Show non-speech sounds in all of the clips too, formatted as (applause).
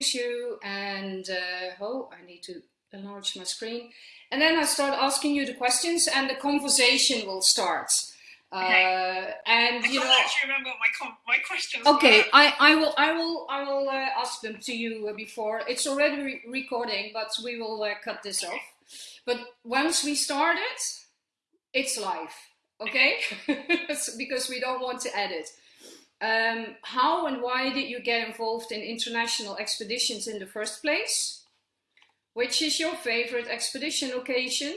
you and uh, oh, I need to enlarge my screen. And then I start asking you the questions and the conversation will start. Okay. Uh, and I you know, actually remember my com- my questions okay, were. I, I will, I will, I will uh, ask them to you uh, before. It's already re recording, but we will uh, cut this off. But once we start it, it's live, okay? (laughs) because we don't want to edit. Um, how and why did you get involved in international expeditions in the first place? Which is your favorite expedition occasion?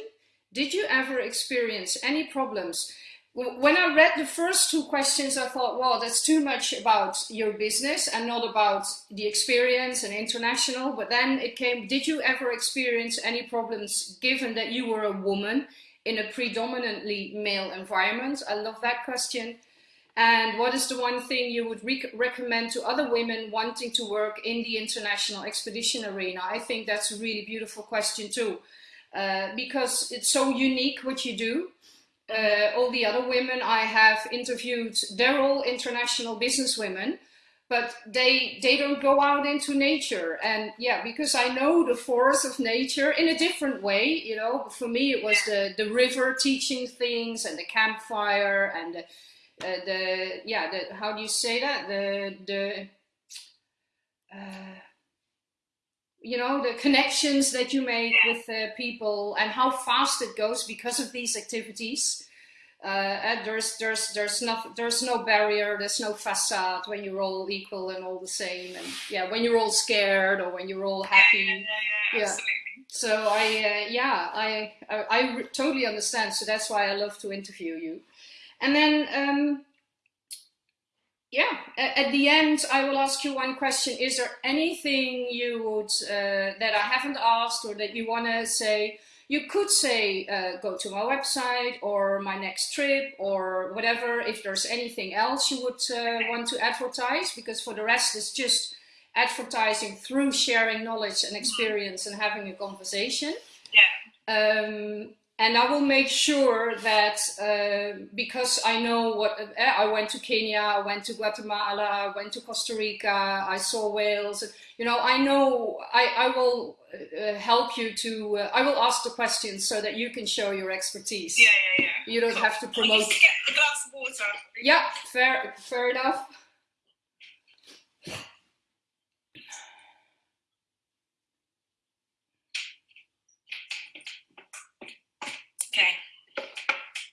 Did you ever experience any problems? When I read the first two questions, I thought, well, that's too much about your business and not about the experience and international. But then it came, did you ever experience any problems given that you were a woman in a predominantly male environment? I love that question. And what is the one thing you would rec recommend to other women wanting to work in the international expedition arena? I think that's a really beautiful question too, uh, because it's so unique what you do. Uh, all the other women I have interviewed, they're all international business women, but they they don't go out into nature. And yeah, because I know the force of nature in a different way. You know, for me it was the the river teaching things and the campfire and the uh, the yeah the how do you say that the the uh, you know the connections that you make with uh, people and how fast it goes because of these activities uh, there's there's there's no there's no barrier there's no facade when you're all equal and all the same and yeah when you're all scared or when you're all happy yeah, yeah, yeah, Yeah. so I, uh, yeah, I, I, I totally understand. So that's why I love to interview you. And then, um, yeah, at, the end, I will ask you one question. Is there anything you would, uh, that I haven't asked or that you want to say? You could say, uh, go to my website or my next trip or whatever, if there's anything else you would uh, want to advertise, because for the rest, it's just advertising through sharing knowledge and experience and having a conversation. Yeah. Um, and I will make sure that uh, because I know what uh, I went to Kenya, I went to Guatemala, I went to Costa Rica, I saw Wales. You know, I know I, I will uh, help you to. Uh, I will ask the questions so that you can show your expertise. Yeah, yeah, yeah. You don't Cool. have to I promote. to get a glass of water. Yeah, fair, fair enough. Okay.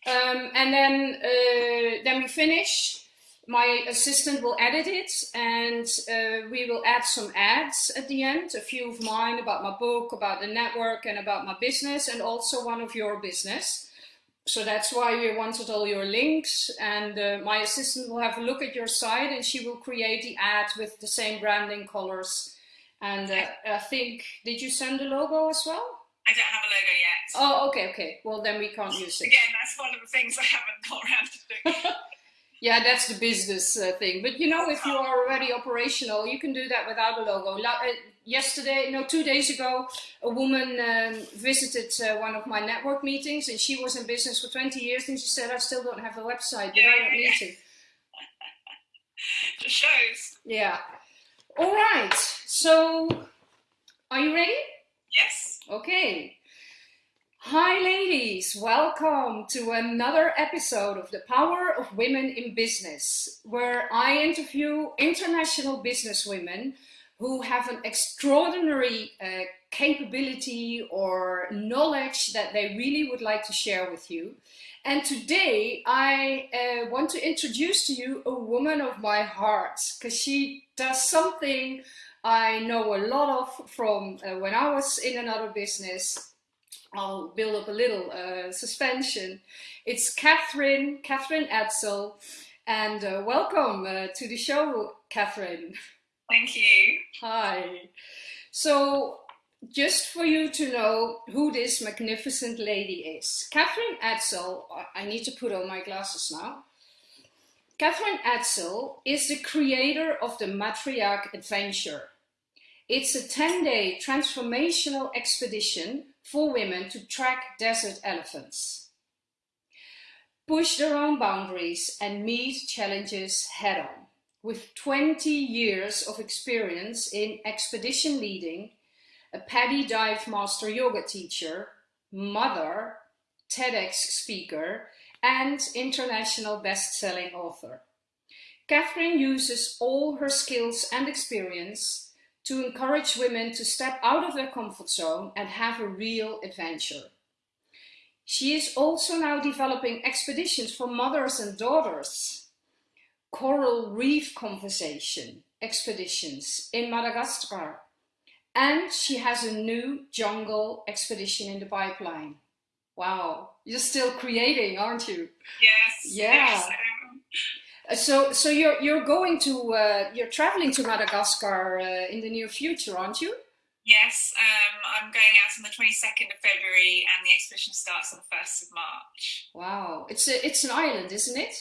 Um, and then uh, then we finish. My assistant will edit it, and uh, we will add some ads at the end. A few of mine about my book, about the network, and about my business, and also one of your business. So that's why we wanted all your links. And uh, my assistant will have a look at your site, and she will create the ad with the same branding colors. And uh, I think, did you send the logo as well? I don't have a logo yet. Oh, okay, okay. Well, then we can't use it. Again, that's one of the things I haven't got around to doing. (laughs) Yeah, that's the business uh, thing. But you know, if you are already operational, you can do that without a logo. La- uh, yesterday, no, two days ago, a woman um, visited uh, one of my network meetings, and she was in business for 20 years, and she said, "I still don't have a website, but I don't need to." (laughs) Just shows. Yeah. All right. So, are you ready? Yes. Okay. Hi, ladies. Welcome to another episode of The Power of Women in Business, where I interview international businesswomen who have an extraordinary uh, capability or knowledge that they really would like to share with you. And today I uh, want to introduce to you a woman of my heart because she does something I know a lot of from uh, when I was in another business. I'll build up a little uh, suspension. It's Catherine, Catherine Edsel, and uh, welcome uh, to the show, Catherine. Thank you. Hi. So, just for you to know who this magnificent lady is, Catherine Edsel, I need to put on my glasses now. Catherine Edsel is the creator of the Matriarch Adventure. It's a 10 day transformational expedition for women to track desert elephants, push their own boundaries, and meet challenges head on. with 20 years of experience in expedition leading, a PADI dive master yoga teacher, mother, TEDx speaker, and international best-selling author. Catherine uses all her skills and experience to encourage women to step out of their comfort zone and have a real adventure. She is also now developing expeditions for mothers and daughters, coral reef conversation expeditions in Madagascar, and she has a new jungle expedition in the pipeline. Wow, you're still creating, aren't you? Yes. Yeah. Yes, So, so you're you're going to uh, you're traveling to Madagascar uh, in the near future, aren't you? yes. Um, I'm going out on the 22nd of February, and the expedition starts on the 1st of March. Wow, it's a, it's an island, isn't it?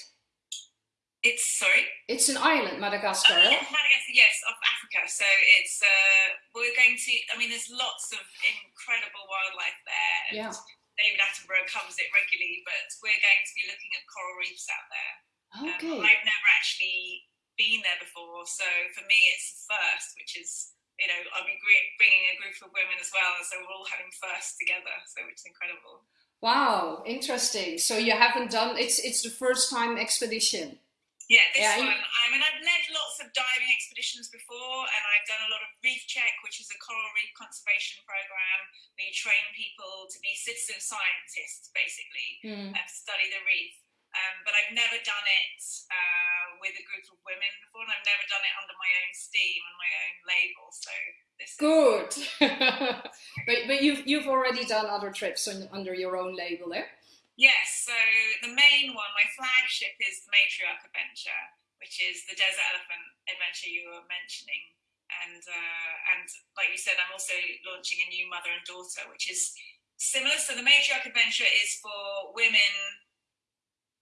It's sorry. It's an island, Madagascar. Oh, yes, Madagascar, yes, of Africa. So it's uh, we're going to. I mean, there's lots of incredible wildlife there. Yeah. David Attenborough covers it regularly, but we're going to be looking at coral reefs out there. Um, I've never actually been there before, so for me it's the first, which is you know I'll be bringing a group of women as well, so we're all having first together, so which is incredible. Wow, interesting. So you haven't done it's it's the first time expedition. Yeah, this Yeah, one. I mean, I've led lots of diving expeditions before, and I've done a lot of Reef Check, which is a coral reef conservation program where you train people to be citizen scientists, basically, Hmm. and study the reef. Um, but I've never done it uh, with a group of women before, and I've never done it under my own steam and my own label. So this is Good. (laughs) but but you've you've already done other trips on, under your own label there. Yes, so the main one, my flagship is the Matriarch Adventure, which is the Desert Elephant adventure you were mentioning. And uh, and like you said, I'm also launching a new mother and daughter, which is similar. So the Matriarch Adventure is for women,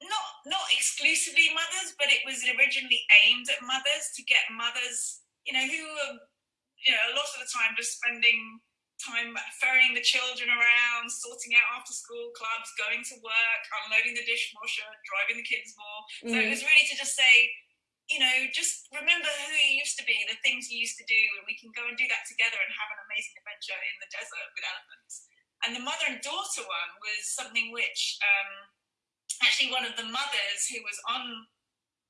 not not exclusively mothers, but it was originally aimed at mothers to get mothers, you know, who are, you know, a lot of the time just spending time ferrying the children around, sorting out after school clubs, going to work, unloading the dishwasher, driving the kids more. So it Mhm. was really to just say, you know, just remember who you used to be, the things you used to do, and we can go and do that together and have an amazing adventure in the desert with elephants. And the mother and daughter one was something which um, actually one of the mothers who was on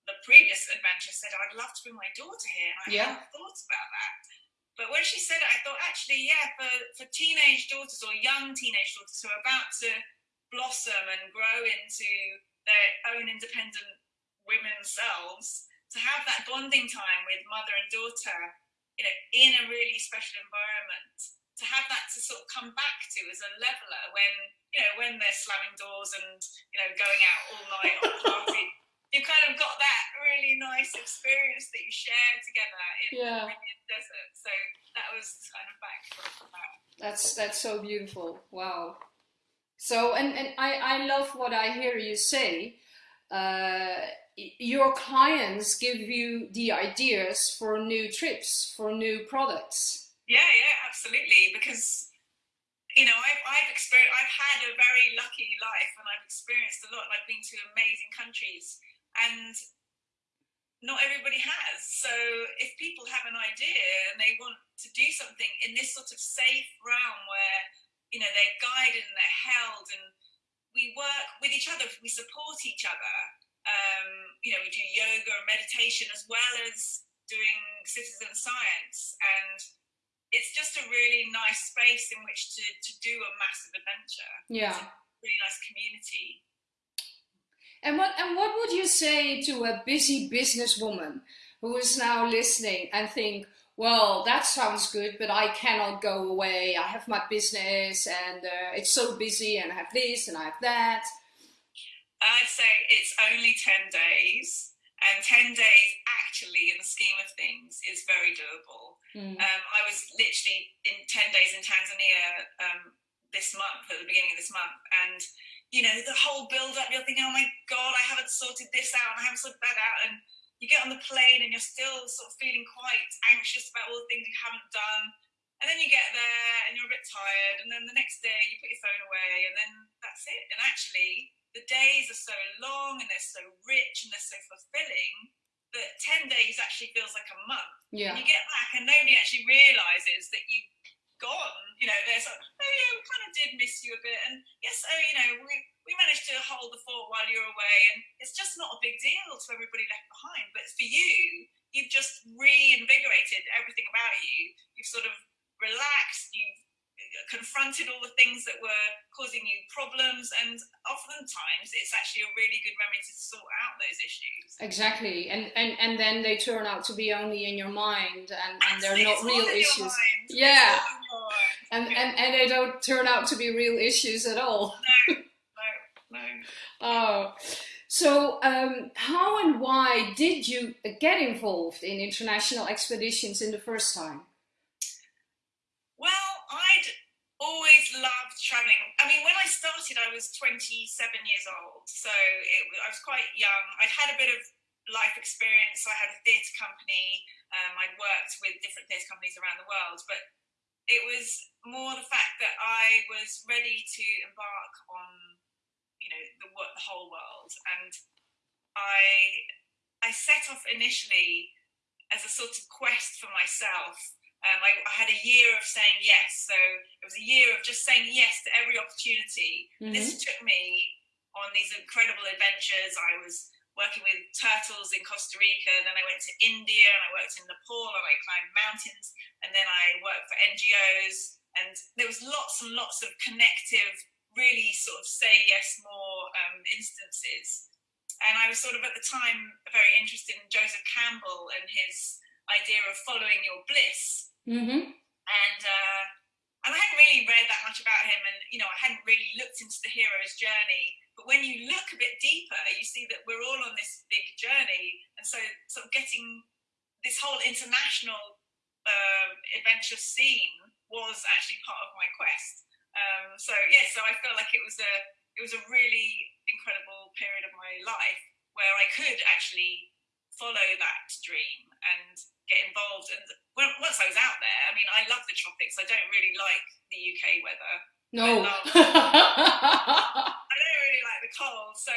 the previous adventure said, I'd love to bring my daughter here. And I Yeah. hadn't thought about that. But when she said it, I thought, actually, yeah, for, for teenage daughters or young teenage daughters who are about to blossom and grow into their own independent women selves, to have that bonding time with mother and daughter, you know, in a really special environment, to have that to sort of come back to as a leveler when, you know, when they're slamming doors and, you know, going out all night on a party. (laughs) You kind of got that really nice experience that you share together in Yeah. the desert. So that was kind of back. That's that's so beautiful. Wow. So and and I I love what I hear you say. Uh, your clients give you the ideas for new trips, for new products. Yeah, yeah, absolutely. Because you know, I've I've experienced, I've had a very lucky life, and I've experienced a lot. And I've been to amazing countries, and not everybody has. So if people have an idea and they want to do something in this sort of safe realm where you know they're guided and they're held, and we work with each other, we support each other. Um, you know, we do yoga and meditation as well as doing citizen science and it's just a really nice space in which to, to do a massive adventure. Yeah. Really nice community. And what and what would you say to a busy businesswoman who is now listening and think, well, that sounds good, but I cannot go away. I have my business, and uh, it's so busy, and I have this, and I have that. I'd say it's only 10 days, and 10 days actually, in the scheme of things, is very doable. Mm. Um, I was literally in 10 days in Tanzania um, this month, at the beginning of this month, and you know, the whole build up, you're thinking, oh my God, I haven't sorted this out, and I haven't sorted that out. And you get on the plane and you're still sort of feeling quite anxious about all the things you haven't done. And then you get there and you're a bit tired, and then the next day you put your phone away, and then that's it. And actually, the days are so long and they're so rich and they're so fulfilling that 10 days actually feels like a month. Yeah. And you get back and nobody actually realizes that you've gone. You know, there's like, oh yeah, we kind of did miss you a bit. And yes, oh, you know, we, we managed to hold the fort while you were away. And it's just not a big deal to everybody left behind. But for you, you've just reinvigorated everything about you. You've sort of relaxed, you've confronted all the things that were causing you problems and oftentimes it's actually a really good memory to sort out those issues. Exactly and and and then they turn out to be only in your mind and, and they're not real issues. yeah. and, and and they don't turn out to be real issues at all. No no no. (laughs) Oh. So um, how and why did you get involved in international expeditions in the first time well, I'd always loved traveling. I mean, when I started, I was 27 years old, so it, I was quite young. I'd had a bit of life experience. I had a theatre company. Um, I'd worked with different theatre companies around the world, but it was more the fact that I was ready to embark on, you know, the, the whole world, and I I set off initially as a sort of quest for myself um, I, I, had a year of saying yes. So it was a year of just saying yes to every opportunity. Mm-hmm. This took me on these incredible adventures. I was working with turtles in Costa Rica, then I went to India and I worked in Nepal and I climbed mountains, and then I worked for NGOs. And there was lots and lots of connective, really sort of say yes more um, instances. And I was sort of at the time very interested in Joseph Campbell and his idea of following your bliss Mm-hmm. And uh, and I hadn't really read that much about him, and you know, I hadn't really looked into the hero's journey. But when you look a bit deeper, you see that we're all on this big journey, and so sort of getting this whole international uh, adventure scene was actually part of my quest. Um, so yeah, so I felt like it was a it was a really incredible period of my life where I could actually follow that dream and get involved. And once I was out there, I mean, I love the tropics. I don't really like the UK weather. No. I, (laughs) I don't really like the cold. So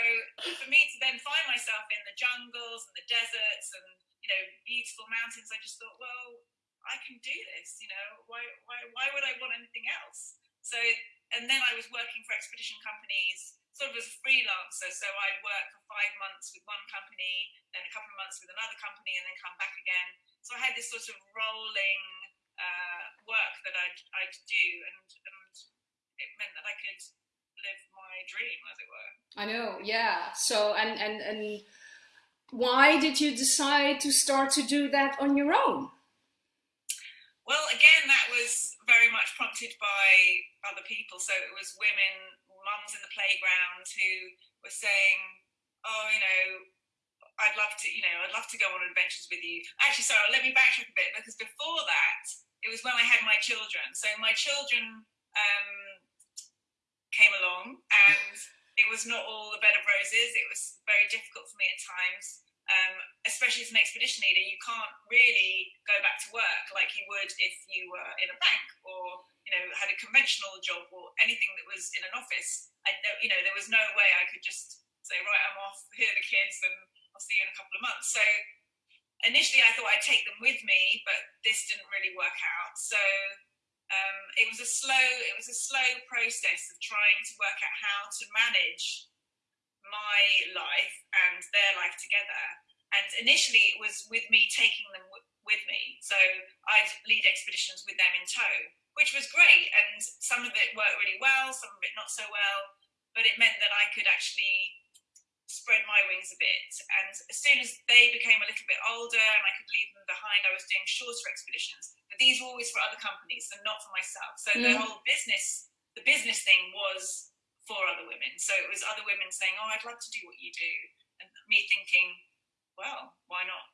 for me to then find myself in the jungles and the deserts and you know beautiful mountains, I just thought, well, I can do this. You know, why why why would I want anything else? So and then I was working for expedition companies sort of as a freelancer. So I'd work for five months with one company, then a couple of months with another company, and then come back again. So I had this sort of rolling uh, work that I'd, I'd do, and, and it meant that I could live my dream, as it were. I know, yeah. So and and and why did you decide to start to do that on your own? Well, again, that was very much prompted by other people. So it was women mums in the playground who were saying, "Oh, you know, I'd love to, you know, I'd love to go on adventures with you." Actually, sorry, let me backtrack a bit because before that, it was when I had my children. So my children um, came along, and it was not all the bed of roses. It was very difficult for me at times. Um, especially as an expedition leader, you can't really go back to work like you would if you were in a bank or you know, had a conventional job or anything that was in an office, I, you know, there was no way I could just say, right, I'm off, here are the kids, and I'll see you in a couple of months. So initially I thought I'd take them with me, but this didn't really work out. So um, it was a slow, it was a slow process of trying to work out how to manage my life and their life together. And initially it was with me taking them with me. So I'd lead expeditions with them in tow which was great. And some of it worked really well, some of it not so well, but it meant that I could actually spread my wings a bit. And as soon as they became a little bit older and I could leave them behind, I was doing shorter expeditions. But these were always for other companies and not for myself. So mm. the whole business, the business thing was for other women. So it was other women saying, Oh, I'd love to do what you do. And me thinking, well, why not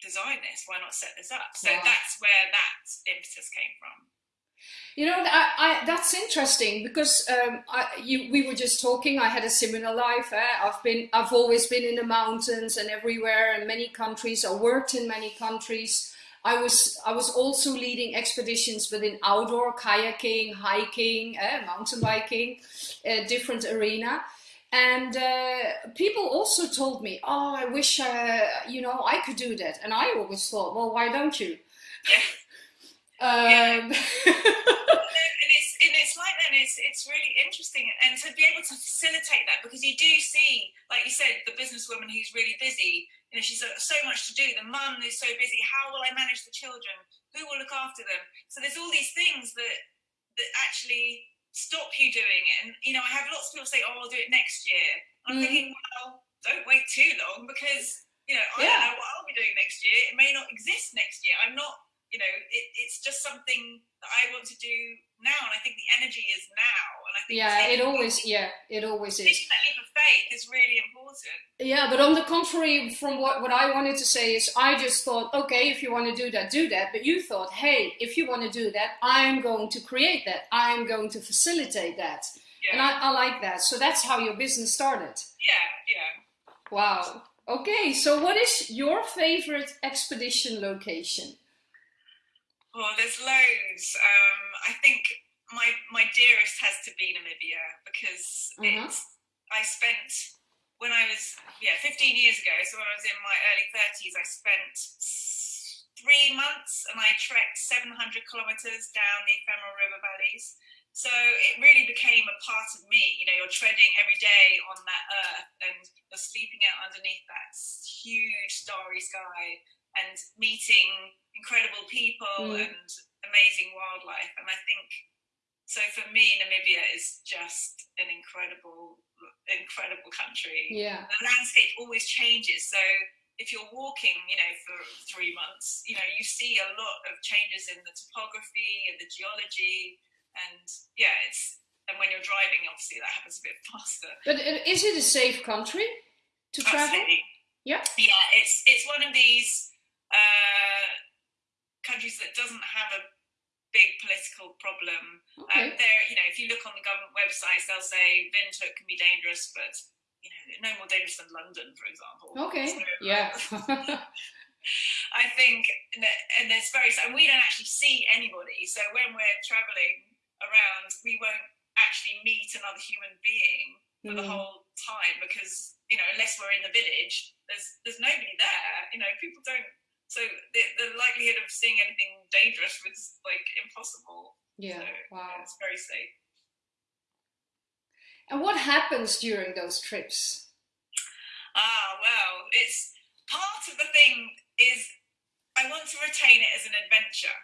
design this? Why not set this up? So that's where that impetus came from. You know, I, I, that's interesting because um, I, you, we were just talking. I had a similar life. Eh? I've been, I've always been in the mountains and everywhere in many countries. I worked in many countries. I was, I was also leading expeditions, within outdoor kayaking, hiking, eh? mountain biking, a different arena. And uh, people also told me, "Oh, I wish uh, you know I could do that." And I always thought, "Well, why don't you?" (laughs) um, yeah. (laughs) and it's and it's like that. It's it's really interesting, and to be able to facilitate that because you do see, like you said, the businesswoman who's really busy. You know, she's got so much to do. The mum is so busy. How will I manage the children? Who will look after them? So there's all these things that that actually stop you doing it. And you know, I have lots of people say, "Oh, I'll do it next year." I'm mm. thinking, well, don't wait too long because you know I yeah. don't know what I'll be doing next year. It may not exist next year. I'm not. You know, it, it's just something that I want to do now, and I think the energy is now. And I think yeah, it always yeah, it always is. That leap of faith is really important. Yeah, but on the contrary, from what what I wanted to say is, I just thought, okay, if you want to do that, do that. But you thought, hey, if you want to do that, I'm going to create that. I'm going to facilitate that. Yeah. And I, I like that. So that's how your business started. Yeah, yeah. Wow. Okay, so what is your favorite expedition location? Oh, there's loads. Um, I think my my dearest has to be Namibia because mm-hmm. it's. I spent when I was yeah 15 years ago. So when I was in my early 30s, I spent three months and I trekked 700 kilometers down the ephemeral river valleys. So it really became a part of me. You know, you're treading every day on that earth and you're sleeping out underneath that huge starry sky and meeting incredible people mm. and amazing wildlife. And I think so for me, Namibia is just an incredible, incredible country. Yeah. The landscape always changes. So if you're walking, you know, for three months, you know, you see a lot of changes in the topography and the geology. And yeah, it's, and when you're driving, obviously that happens a bit (laughs) faster. But is it a safe country to travel? Yeah. Yeah, it's, it's one of these, uh, countries that doesn't have a big political problem. Okay. Um, there, you know, if you look on the government websites, they'll say Windhoek can be dangerous, but you know, no more dangerous than London, for example. Okay. So, (laughs) yeah. (laughs) I think, and there's very, and we don't actually see anybody. So when we're traveling around, we won't actually meet another human being for mm. the whole time because you know, unless we're in the village, there's there's nobody there. You know, people don't so the, the likelihood of seeing anything dangerous was like impossible. Yeah, so, wow. It's very safe. And what happens during those trips? Ah, well, it's part of the thing is I want to retain it as an adventure.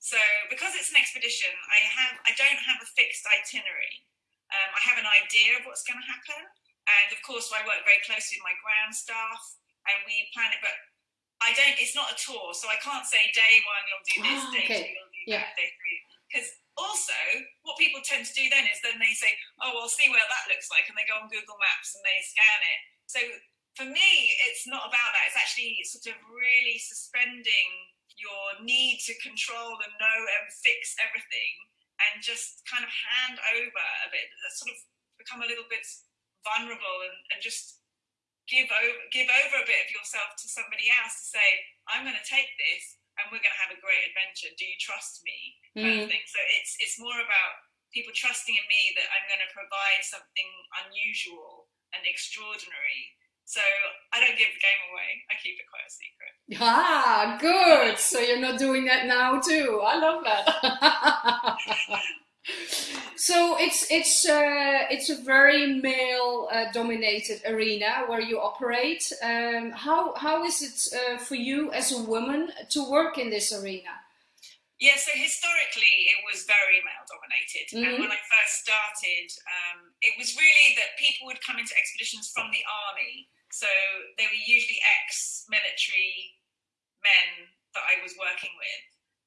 So because it's an expedition, I have I don't have a fixed itinerary. Um, I have an idea of what's going to happen, and of course, I work very closely with my ground staff, and we plan it. But I don't. It's not a tour, so I can't say day one you'll do this, oh, day okay. two you'll do yeah. that, day three. Because also, what people tend to do then is then they say, "Oh, well, see where that looks like," and they go on Google Maps and they scan it. So for me, it's not about that. It's actually sort of really suspending your need to control and know and fix everything, and just kind of hand over a bit. Sort of become a little bit vulnerable and, and just give over give over a bit of yourself to somebody else to say i'm going to take this and we're going to have a great adventure. Do you trust me? kind mm. of thing. So it's it's more about people trusting in me that i'm going to provide something unusual and extraordinary. So i don't give the game away. I keep it quite a secret. Ah good. So you're not doing that now too. I love that (laughs) so it's it's uh, it's a very male uh, dominated arena where you operate. Um, how how is it uh, for you as a woman to work in this arena? Yeah, so historically it was very male dominated, mm -hmm. and mm-hmm. when I first started, um, it was really that people would come into expeditions from the army. So they were usually ex-military men that I was working with,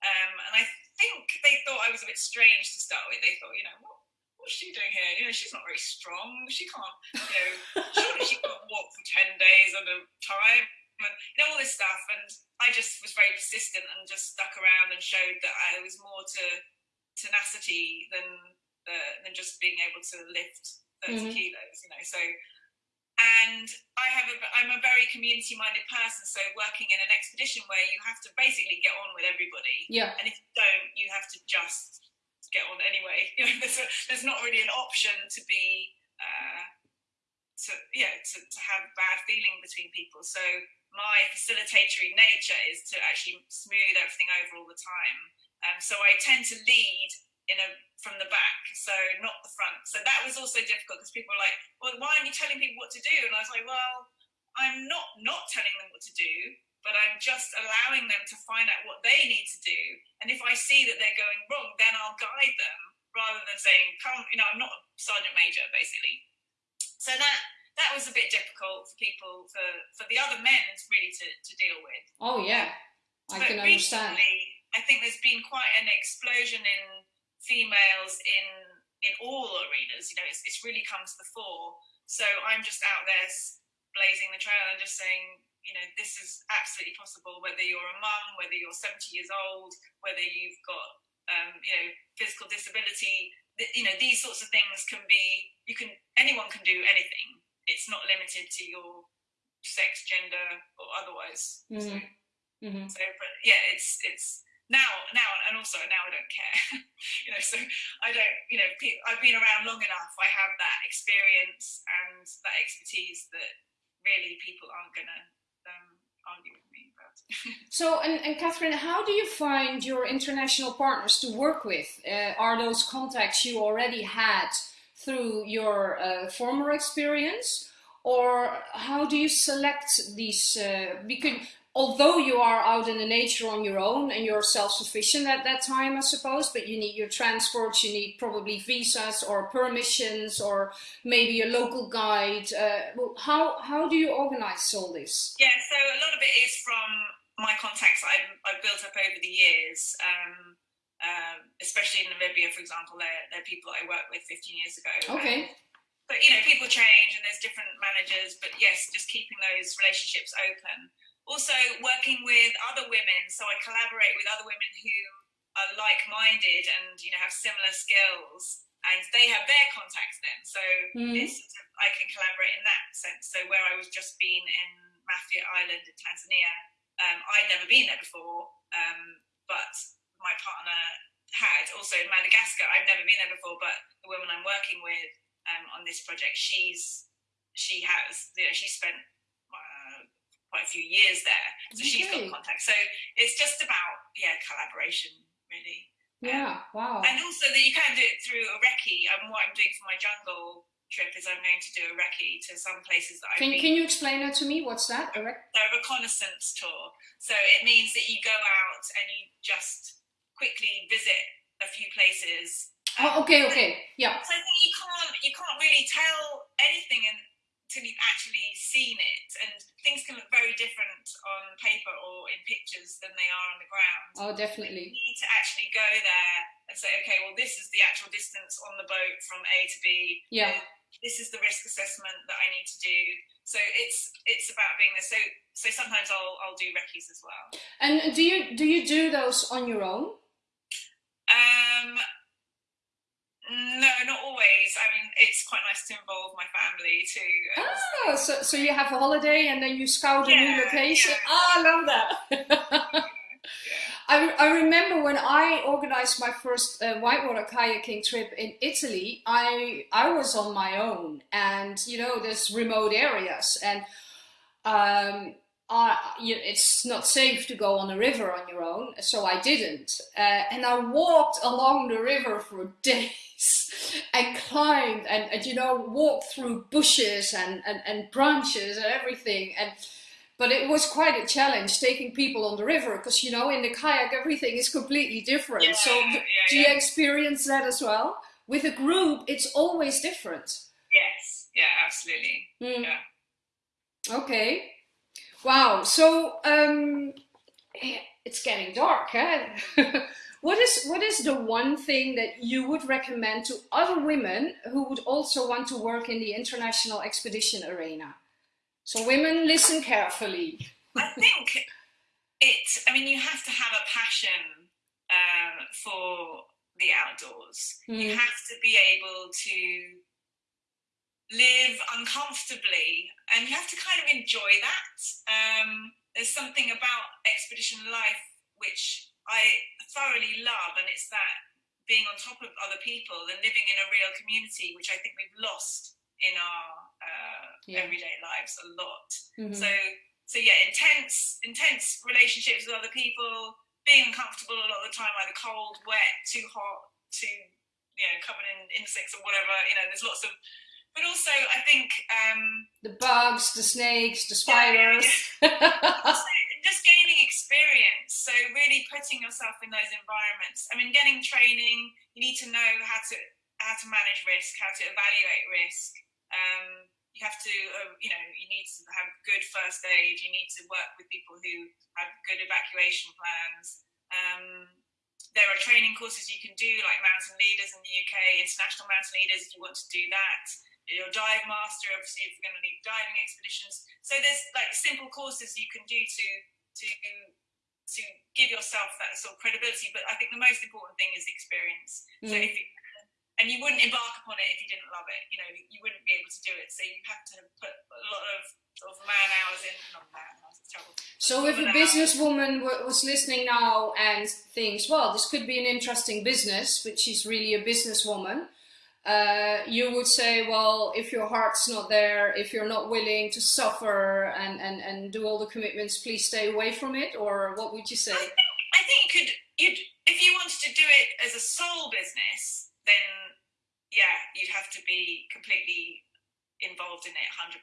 um, and I think they thought I was a bit strange to start with. They thought, you know, what, what's she doing here? You know, she's not very strong. She can't, you know, surely she can't walk for 10 days at a time. And, you know, all this stuff. And I just was very persistent and just stuck around and showed that I was more to tenacity than, uh, than just being able to lift 30 mm-hmm. kilos, you know. So and I have a, I'm a very community minded person. So working in an expedition where you have to basically get on with everybody. Yeah. And if you don't, you have to just get on anyway. (laughs) You know, there's, a, there's not really an option to be uh, to yeah to, to have bad feeling between people. So my facilitatory nature is to actually smooth everything over all the time. Um, so I tend to lead from the back, so not the front. So that was also difficult because people were like, "Well, why aren't you telling people what to do?" And I was like, "Well, I'm not not telling them what to do, but I'm just allowing them to find out what they need to do. And if I see that they're going wrong, then I'll guide them rather than saying, "Come, you know, I'm not a sergeant major, basically." So that that was a bit difficult for people for for the other men really to, to deal with. Oh yeah, I but can understand. Recently, I think there's been quite an explosion in females in in all arenas. You know, it's it's really come to the fore. So I'm just out there blazing the trail and just saying, you know, this is absolutely possible. Whether you're a mum, whether you're 70 years old, whether you've got um, you know physical disability, you know these sorts of things can be. You can anyone can do anything it's not limited to your sex, gender, or otherwise. Mm-hmm. So, mm-hmm. so, but yeah, it's it's now now and also now I don't care. (laughs) you know, so I don't. You know, I've been around long enough. I have that experience and that expertise that really people aren't gonna um, argue with me about. (laughs) so, and, and Catherine, how do you find your international partners to work with? Uh, are those contacts you already had? through your uh, former experience or how do you select these uh, because although you are out in the nature on your own and you're self-sufficient at that time i suppose but you need your transports you need probably visas or permissions or maybe a local guide uh, how how do you organize all this yeah so a lot of it is from my contacts I've, I've built up over the years um, um, especially in Namibia, for example, they're, they're people I worked with 15 years ago. Okay. Um, but you know, people change and there's different managers. But yes, just keeping those relationships open. Also, working with other women. So I collaborate with other women who are like-minded and you know have similar skills, and they have their contacts then. So mm. I can collaborate in that sense. So where I was just been in Mafia Island in Tanzania, um, I'd never been there before, um, but my partner had. Also in Madagascar, I've never been there before, but the woman I'm working with um, on this project, she's she has you know she spent quite a few years there, so okay. she's got contacts. So it's just about yeah collaboration really. Yeah, um, wow. And also that you can do it through a recce. And what I'm doing for my jungle trip is I'm going to do a recce to some places that I've can, been. Can you explain that to me? What's that? A, rec- a reconnaissance tour. So it means that you go out and you just quickly visit a few places. Um, oh, okay, okay, yeah. So I think you can't you can't really tell anything until you've actually seen it, and things can look very different on paper or in pictures than they are on the ground. Oh, definitely. You need to actually go there and say, okay, well, this is the actual distance on the boat from A to B. Yeah. This is the risk assessment that I need to do. So it's it's about being there. So so sometimes I'll I'll do recce's as well. And do you do you do those on your own? Um, no, not always. I mean, it's quite nice to involve my family too. Oh, so, so you have a holiday and then you scout yeah, a new location. Yeah. Oh, I love that. (laughs) I, I remember when I organized my first uh, whitewater kayaking trip in Italy, I I was on my own and you know there's remote areas and um, uh, you, it's not safe to go on a river on your own, so I didn't. Uh, and I walked along the river for (laughs) days and climbed and, and you know, walked through bushes and, and, and branches and everything. And But it was quite a challenge taking people on the river because, you know, in the kayak, everything is completely different. Yeah, so yeah, do you experience that as well? With a group, it's always different. Yes, yeah, absolutely. Mm. Yeah. Okay. Wow. So um, it's getting dark. Huh? (laughs) what is what is the one thing that you would recommend to other women who would also want to work in the international expedition arena? So women, listen carefully. I think it's, I mean, you have to have a passion um, for the outdoors. Mm. You have to be able to live uncomfortably and you have to kind of enjoy that um, there's something about expedition life which i thoroughly love and it's that being on top of other people and living in a real community which i think we've lost in our uh, Yeah. everyday lives a lot. Mhm. So so yeah, intense intense relationships with other people, being uncomfortable a lot of the time, either cold, wet, too hot, too you know covered in insects or whatever. You know, there's lots of. But also, I think um, the bugs, the snakes, the Yeah, yeah, spiders. (laughs) just gaining experience. So really putting yourself in those environments. I mean, getting training. You need to know how to how to manage risk, how to evaluate risk. Um, you have to, uh, you know, you need to have good first aid. You need to work with people who have good evacuation plans. Um, there are training courses you can do, like Mountain Leaders in the UK, International Mountain Leaders, if you want to do that. Your dive master, obviously, if you're going to lead diving expeditions. So there's like simple courses you can do to to to give yourself that sort of credibility. But I think the most important thing is experience. So Mm. if you, and you wouldn't embark upon it if you didn't love it. You know, you wouldn't be able to do it. So you have to put a lot of sort of man hours in. Not man hours, it's terrible. So if a hours. businesswoman was listening now and thinks, well, this could be an interesting business, but she's really a businesswoman, uh, you would say, well, if your heart's not there, if you're not willing to suffer and, and, and do all the commitments, please stay away from it? Or what would you say? I think, I think you could, you'd, if you wanted to do it as a sole business, then yeah, you'd have to be completely involved in it 100%.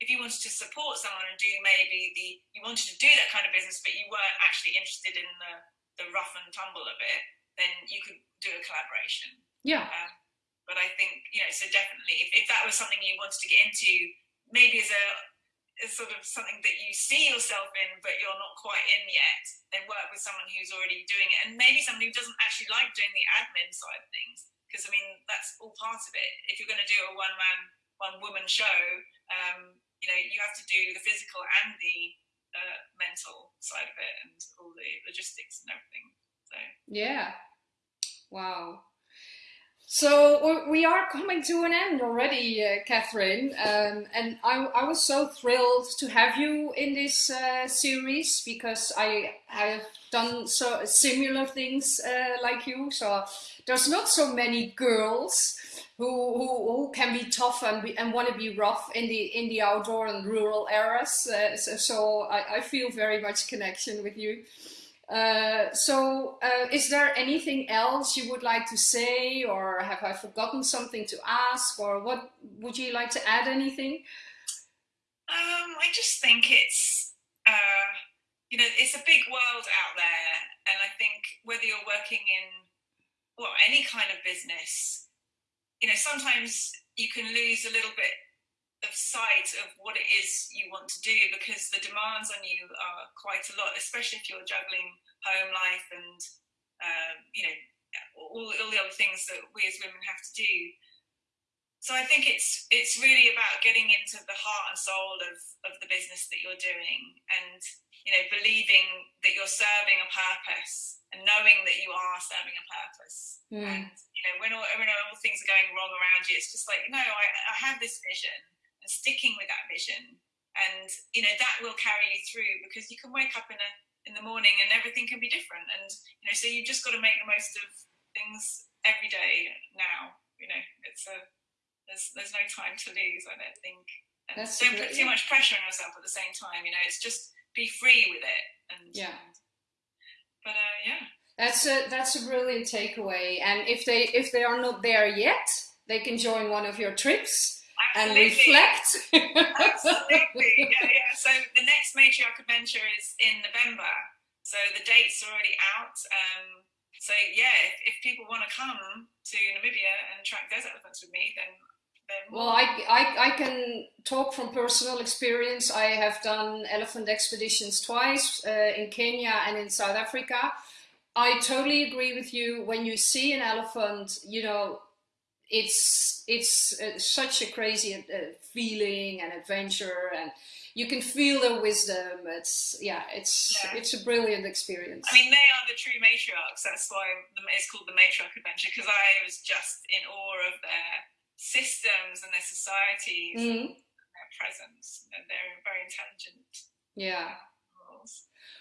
If you wanted to support someone and do maybe the, you wanted to do that kind of business, but you weren't actually interested in the, the rough and tumble of it, then you could do a collaboration. Yeah. Um, but I think, you know, so definitely, if, if that was something you wanted to get into, maybe as a, as sort of something that you see yourself in, but you're not quite in yet, then work with someone who's already doing it. And maybe someone who doesn't actually like doing the admin side of things. Because, I mean, that's all part of it. If you're going to do a one man, one woman show, um, you know, you have to do the physical and the uh, mental side of it and all the logistics and everything. So, Yeah. Wow. So we- are coming to an end already, uh, Catherine, um, and I, I was so thrilled to have you in this uh, series because I have done so similar things uh, like you. So there's not so many girls who, who, who can be tough and, and want to be rough in the in the outdoor and rural areas. Uh, so so I, I feel very much connection with you. Uh, so, uh, is there anything else you would like to say, or have I forgotten something to ask, or what would you like to add? Anything? Um, I just think it's, uh, you know, it's a big world out there, and I think whether you're working in, well, any kind of business, you know, sometimes you can lose a little bit of sight of what it is you want to do because the demands on you are quite a lot, especially if you're juggling home life and, uh, you know, all, all the other things that we as women have to do. So I think it's it's really about getting into the heart and soul of, of the business that you're doing and you know believing that you're serving a purpose and knowing that you are serving a purpose. Mm. and you know when all, when all things are going wrong around you it's just like no I, I have this vision sticking with that vision. And you know that will carry you through because you can wake up in a in the morning and everything can be different. And you know so you've just got to make the most of things every day now you know. It's a there's there's no time to lose i don't think. And That's don't put too yeah. much pressure on yourself at the same time you know it's just be free with it. And Yeah. but uh yeah. That's a that's a brilliant takeaway. And if they if they are not there yet, they can join one of your trips and reflect. (laughs) absolutely yeah yeah so the next matriarch adventure is in november so the date's are already out um so yeah if, if people want to come to namibia and track desert elephants with me then then Well, I, I, I can talk from personal experience. I have done elephant expeditions twice uh, in Kenya and in South Africa. I totally agree with you. When you see an elephant, you know, it's it's uh, such a crazy uh, feeling and adventure, and you can feel their wisdom. It's yeah, it's Yeah. it's a brilliant experience. I mean, they are the true matriarchs. That's why it's called the matriarch adventure because I was just in awe of their systems and their societies Mhm. and their presence. And they're very intelligent yeah.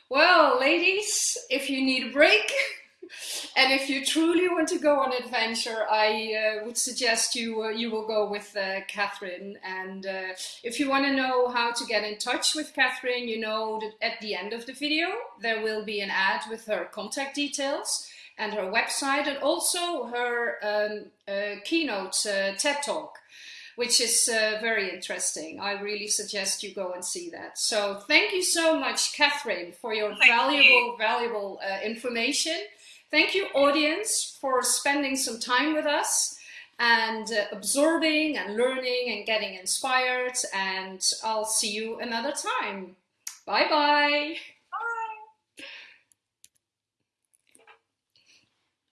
Well, ladies, if you need a break, (laughs) and if you truly want to go on adventure, I uh, would suggest you uh, you will go with uh, Catherine. And uh, if you want to know how to get in touch with Catherine, you know that at the end of the video there will be an ad with her contact details and her website, and also her um, uh, keynote uh, TED Talk which is uh, very interesting. I really suggest you go and see that. So thank you so much, Catherine, for your Thank valuable, you. valuable uh, information. Thank you, audience, for spending some time with us and uh, absorbing and learning and getting inspired. And I'll see you another time. Bye-bye.